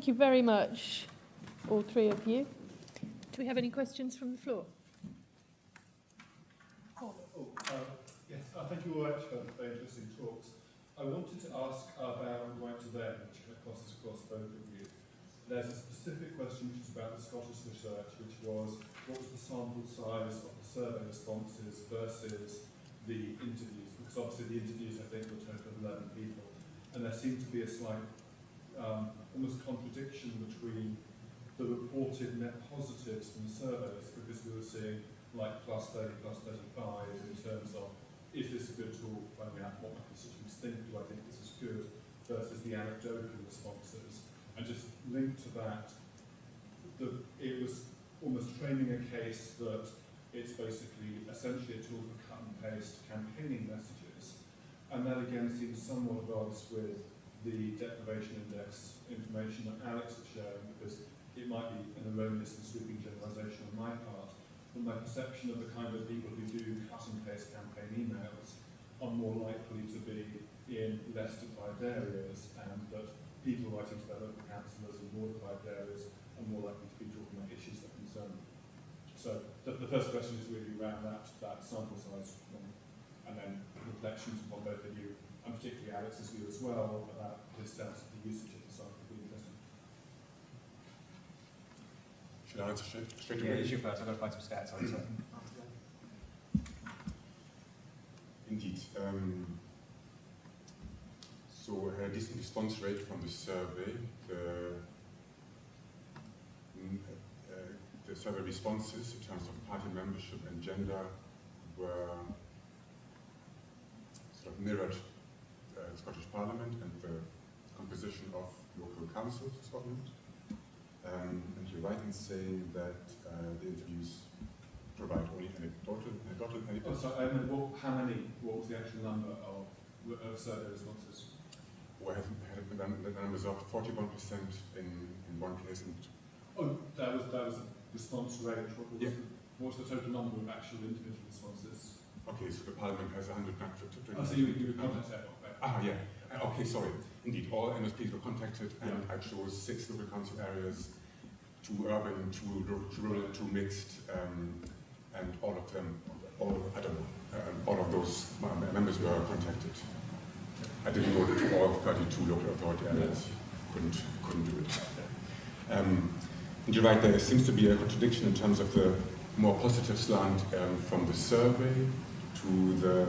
Thank you very much, all three of you. Do we have any questions from the floor? Oh, uh, yes, uh, thank you all actually for very interesting talks. I wanted to ask about WriteToThem, which crosses across both of you. There's a specific question which is about the Scottish research, which was what was the sample size of the survey responses versus the interviews? Because obviously the interviews, I think, were a total of 11 people. And there seemed to be a slight, um, almost contradiction between the reported net positives from the surveys, because we were seeing like plus 30, plus 35 in terms of is this a good tool finding out what my constituents think, do I think this is good, versus the anecdotal responses. And just linked to that, the, it was almost framing a case that it's basically essentially a tool for cut and paste campaigning messages. And that again seems somewhat at odds with the deprivation index information that Alex was sharing, because it might be an erroneous and sweeping generalisation on my part, but my perception of the kind of people who do cut and paste campaign emails are more likely to be in less deprived areas and that people writing to their local councillors in more deprived areas are more likely to be talking about issues that concern them. So the, the first question is really around that, that sample size and then reflections upon both of you, and particularly Alex's view as well about his sense of the usage of the sample would be interesting. Should I answer straight, straight Yeah, away? it's you first. I've got to find some stats on it. Indeed. Um, so a decent response rate from the survey. The, mm, uh, the survey responses in terms of party membership and gender were sort of mirrored uh, the Scottish Parliament and the composition of local councils in Scotland. Um, and you're right in saying that uh, the interviews provide only anecdotal, anecdotal, Oh, anecdotal so, I mean, what, how many, what was the actual number of, of survey responses? We have had the num- the numbers of 41% in, in one case and Oh, that was, that was a response rate, what was, Yeah. the, what was the total number of actual individual responses? okay, so the parliament has 100 Oh, so you, you would contact that, okay. Ah, yeah. Uh, Okay, sorry. Indeed, all MSPs were contacted, and I chose six local council areas, two urban, two two rural, two mixed, um, and all of them, all I don't know, um, all of those members were contacted. I didn't go to all 32 local authority areas. Couldn't couldn't do it. Um, and you're right. There seems to be a contradiction in terms of the more positive slant um, from the survey to the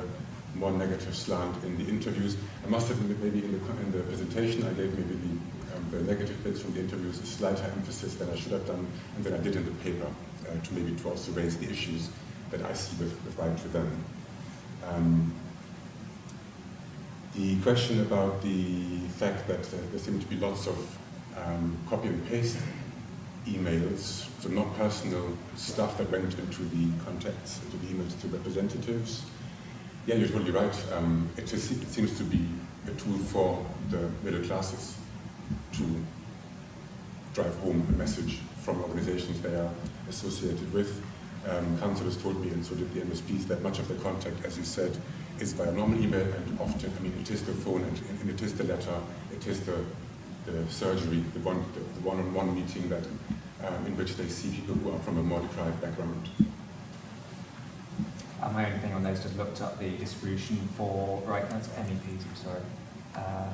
more negative slant in the interviews. I must admit, maybe in the, in the presentation, I gave maybe the, um, the negative bits from the interviews a slighter emphasis than I should have done, and than I did in the paper, uh, to maybe to also raise the issues that I see with, with WriteToThem. Um, the question about the fact that uh, there seem to be lots of um, copy and paste emails, so not personal stuff that went into the contacts, into the emails to representatives. Yeah, you're totally right. Um, it, just, it seems to be a tool for the middle classes to drive home a message from organizations they are associated with. Um, told me, and so did the MSPs, that much of the contact, as you said, is via normal email, and often, I mean, it is the phone, and, and it is the letter, it is the, the surgery, the one, the, the one-on-one meeting that, um, in which they see people who are from a more deprived background. Uh, my only thing on those just looked up the distribution for right that's MEPs. I'm sorry. Uh.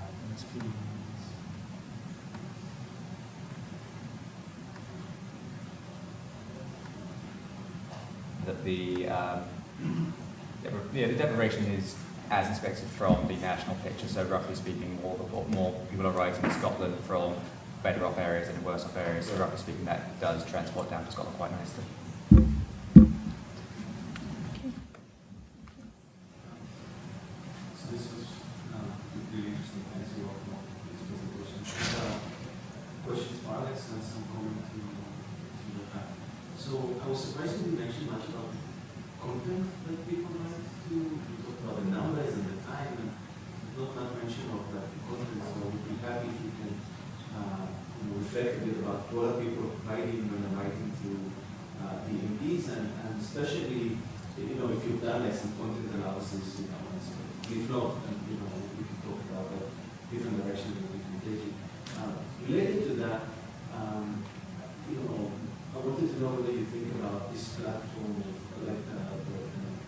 That the um, yeah, the deprivation is as expected from the national picture. So roughly speaking, more more people are writing in Scotland from better off areas than worse off areas. So roughly speaking, that does transport down to Scotland quite nicely. So this was uh, really interesting. Thanks a lot for this presentation. Uh, some to, to. So I was surprised you didn't mention much about content that people like to. Talked about the numbers and the time, and not much mention of the content. So I would be happy if you can uh, reflect a bit about what are people writing when they're writing to uh, the MPs, and, and especially you know, if you've done like some content analysis, you know, and if not, then, you know, we can talk about that. different directions that we can take it. Uh, related to that, um, you know, I wanted know whether you think about this platform of like uh, the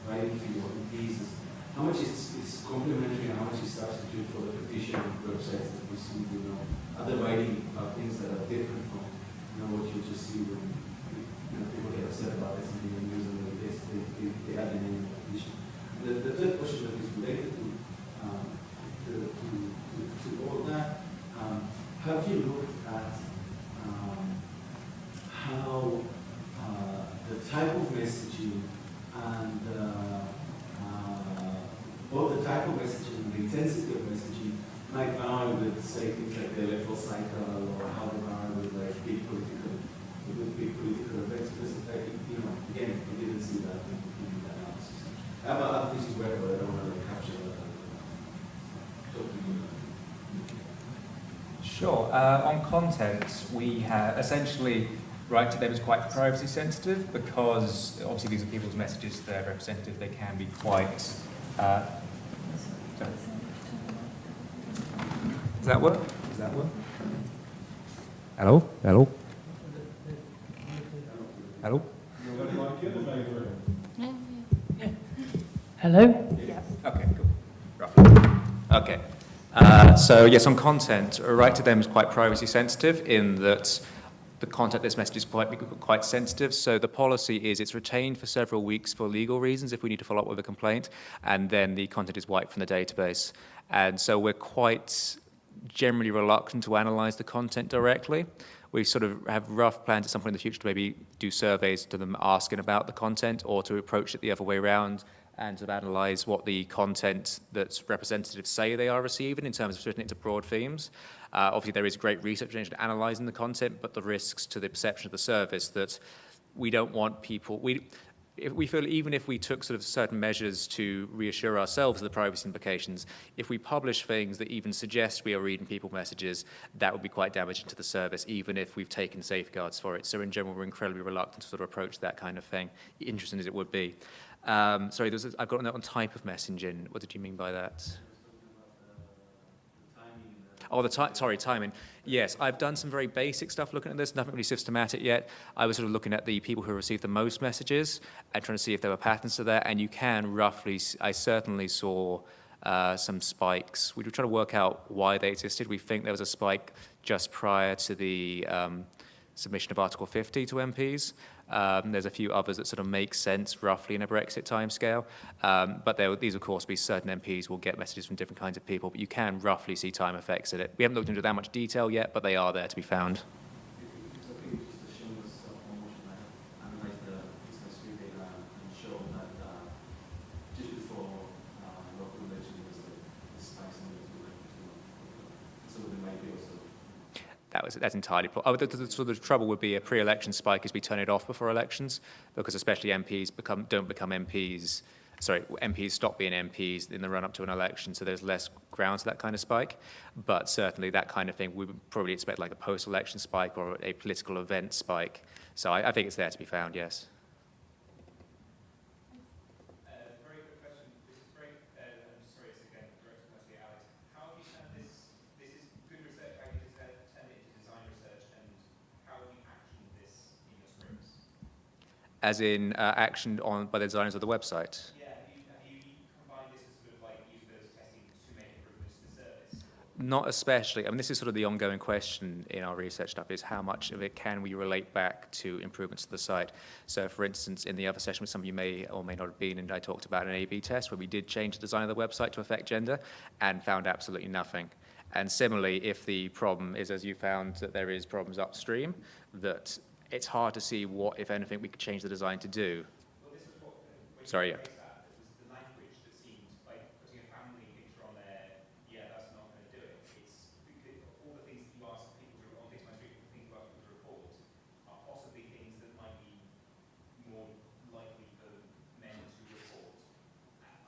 writing to your pieces. How much is, is complementary and how much is substitute for the traditional websites that we see, you know, other writing things that are different from, you know, what you just see when you know, people get upset about something and use them, they, they, they, add an name petition. The, the third question that is related to, um, to, to, to, to all that, um, have you looked at um, how uh, the type of messaging and uh, uh, both the type of messaging and the intensity of messaging might vary with, say, things like the electoral cycle or how they vary with like big political, with big political events. Because, like, you know, again, we didn't see that in, in the analysis. I have other things where, but I don't want to capture that. Talk to you. Sure. Uh, on content, we have essentially WriteToThem is quite privacy sensitive because obviously these are people's messages, they're representative, they can be quite. Uh, sorry. Does that work? Does that work? Hello? Hello? Hello? Hello? Okay, cool. Roughly. Okay. Uh, so yes, on content, WriteToThem is quite privacy sensitive in that the content of this message is quite, quite sensitive. So the policy is it's retained for several weeks for legal reasons if we need to follow up with a complaint, and then the content is wiped from the database. And so we're quite generally reluctant to analyze the content directly. We sort of have rough plans at some point in the future to maybe do surveys to them asking about the content or to approach it the other way around and to analyze what the content that representatives say they are receiving in terms of splitting it into broad themes. Uh, obviously, there is great research into analyzing the content, but the risks to the perception of the service that we don't want people, we, if we feel even if we took sort of certain measures to reassure ourselves of the privacy implications, if we publish things that even suggest we are reading people messages, that would be quite damaging to the service, even if we've taken safeguards for it. So in general, we're incredibly reluctant to sort of approach that kind of thing, interesting as it would be. Um, sorry, there's a, I've got a note on type of messaging. What did you mean by that? Oh, the sorry, timing. Yes, I've done some very basic stuff looking at this, nothing really systematic yet. I was sort of looking at the people who received the most messages and trying to see if there were patterns to that, and you can roughly, I certainly saw uh, some spikes. We were trying to work out why they existed. We think there was a spike just prior to the um, submission of Article 50 to MPs. Um, there's a few others that sort of make sense roughly in a Brexit timescale. Um, but there, these, of course, be certain MPs will get messages from different kinds of people, but you can roughly see time effects in it. We haven't looked into that much detail yet, but they are there to be found. It's okay just to show us uh, promotion, I analyze the business tree data and show that uh, just before uh, local election was the the spikes in the So there might be also That that's entirely, oh, the, the, the, so the trouble would be a pre-election spike is we turn it off before elections, because especially MPs become, don't become MPs, sorry, MPs stop being MPs in the run-up to an election, so there's less grounds for that kind of spike. But certainly that kind of thing, we would probably expect like a post-election spike or a political event spike. So I, I think it's there to be found, yes. very quick question. This is great. Uh, I'm sorry, it's again directed mostly at Alex. How have you turned this? This is good research. How have you turned turned it into design research, and how have you actioned this in your scripts? As in uh, action on, by the designers of the website. Yeah, have you, have you combined this as sort of like usability testing to make improvements to the? Not especially. I mean, this is sort of the ongoing question in our research stuff is how much of it can we relate back to improvements to the site. So, for instance, in the other session, which some of you may or may not have been in, I talked about an A-B test where we did change the design of the website to affect gender and found absolutely nothing. And similarly, if the problem is, as you found, that there is problems upstream, that it's hard to see what, if anything, we could change the design to do. Well, this is what uh, Sorry, yeah. raised that. It was the language that seemed like putting a family picture on there. Yeah, that's not going to do it. It's because all the things that you ask people to on Fix My Street, the things you ask people to report, are possibly things that might be more likely for men to report.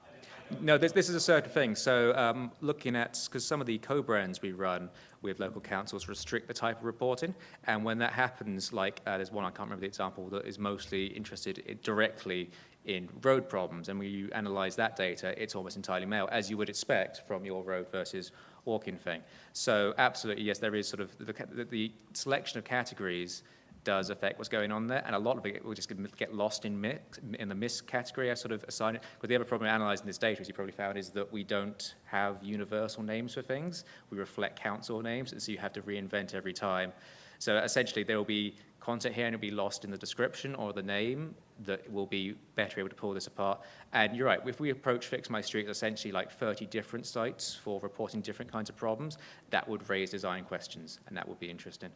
I don't, I don't No, this, this is a certain thing. So um, looking at, because some of the co-brands we run with local councils restrict the type of reporting. And when that happens, like uh, there's one, I can't remember the example, that is mostly interested in, directly in road problems. And when you analyze that data, it's almost entirely male, as you would expect from your road versus walk-in thing. So absolutely, yes, there is sort of, the, the selection of categories does affect what's going on there, and a lot of it will just get- lost in mix, in the miss category. I sort of assign it. But the other problem analysing this data, as you probably found, is that we don't have universal names for things. We reflect council names, and so you have to reinvent every time. So essentially, there will be content here, and it'll be lost in the description or the name that will be better able to pull this apart. And you're right, if we approach Fix My Street as essentially like 30 different sites for reporting different kinds of problems, that would raise design questions, and that would be interesting.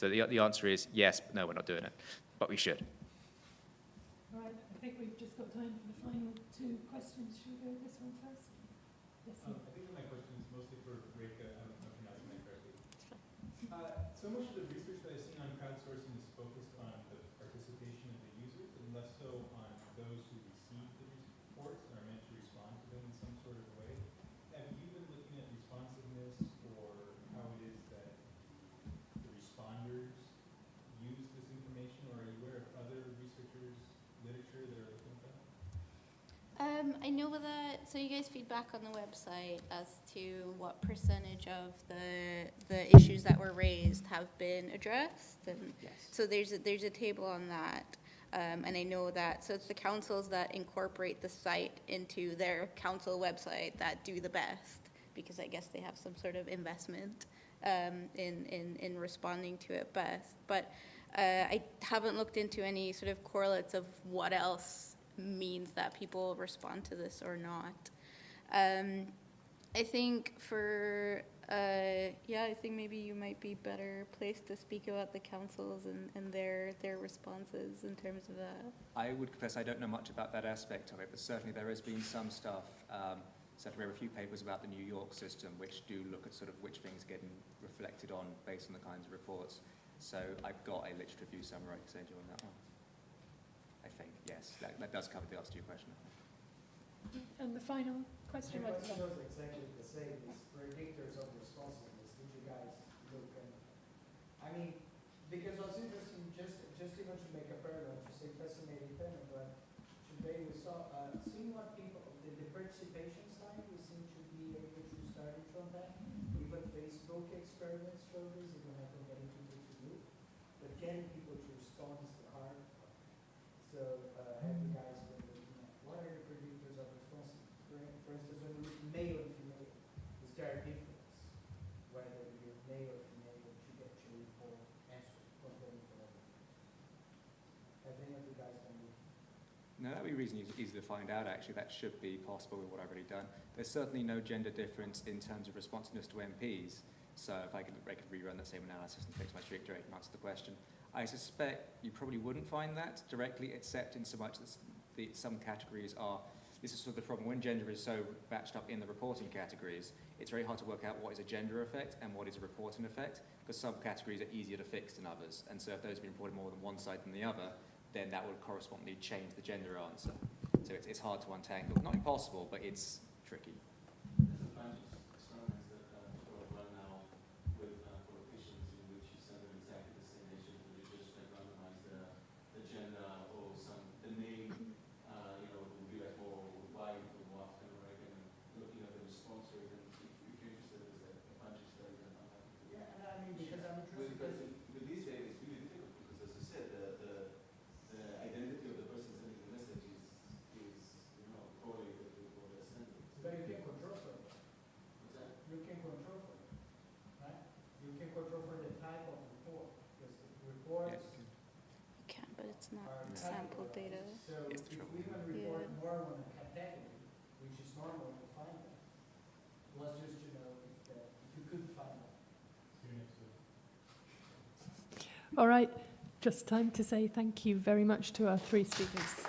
So the, the answer is yes, but no, we're not doing it, but we should. Right, I think we've just got time for the final two questions. Should we go with this one first? Yes, Um. I think my question is mostly for Reka, I don't know if I'm pronouncing that correctly. Uh, so much of the research that I've seen on crowdsourcing is focused on the participation of the users and less so on those who receive the reports and are meant to respond to them in some sort of way. Have you been looking at responsiveness or how it is that the responders use this information, or are you aware of other researchers' literature that are looking at that? Um, I know that, so you guys feedback on the website as to what percentage of the, the issues that were raised have been addressed, and Yes. so there's, a there's a table on that. Um, and I know that, so it's the councils that incorporate the site into their council website that do the best, because I guess they have some sort of investment, um, in, in, in responding to it best. But, uh, I haven't looked into any sort of correlates of what else means that people respond to this or not. Um, I think for, uh, yeah, I think maybe you might be better placed to speak about the councils and, and their, their responses in terms of that. I would confess I don't know much about that aspect of it, but certainly there has been some stuff. Um, certainly there are a few papers about the New York system which do look at sort of which things getting reflected on based on the kinds of reports. So I've got a literature review summary I can send you on that one. I think, yes, that, that does cover the answer to your question. And the final question My was, question was exactly the same, is predictors of responsiveness, did you guys look and, I mean, because what's interesting, just, just even to make a parallel, to say fascinating panel, but today we saw, uh, seeing what people, the, the participation side, we seem to be able to start it from that. Even Facebook experiments show this, even I don't get into it to do, but getting people to respond is the hard part. So, uh, have you guys been looking at, what are the predictors of responsiveness? For, for instance, when you look male and female, is there a difference? Whether you're male or female, that you get to report answer comparing to other Have any of you guys done this? Be reasonably easy to find out, actually. That should be possible with what I've already done. There's certainly no gender difference in terms of responsiveness to MPs. So if I could, I could rerun that same analysis and fix my direct and answer the question. I suspect you probably wouldn't find that directly, except in so much that the, some categories are, this is sort of the problem, when gender is so batched up in the reporting categories, it's very hard to work out what is a gender effect and what is a reporting effect, because some categories are easier to fix than others. And so if those have been reported more than one side than the other, then that would correspondingly change the gender answer. So it's, it's hard to untangle. Not impossible, but it's tricky. There's a bunch of experiments that uh, people have run now with uh, politicians in which you send them exactly the same issue, but you just like randomize the, the gender or some, the name, uh, you know, would be like, oh, white or African American, and looking at the response rate, and if if you're interested, there's a a bunch of studies that I'm happy to. Yeah, and I mean, because I'm With, interested, because with these days, it's really difficult, because as you said, the, the, the identity of the person sending the message is, is, you know, correlated with what they're sending. but you can control for it, What's that? you can control for it, right? You can control for the type of report, because the reports You can, but it's not sample data. categorized. So It's if we even report Yeah. more on a category, which is normal to find that, was just to know if the, if you could find that. See you next week. all right, just time to say thank you very much to our three speakers.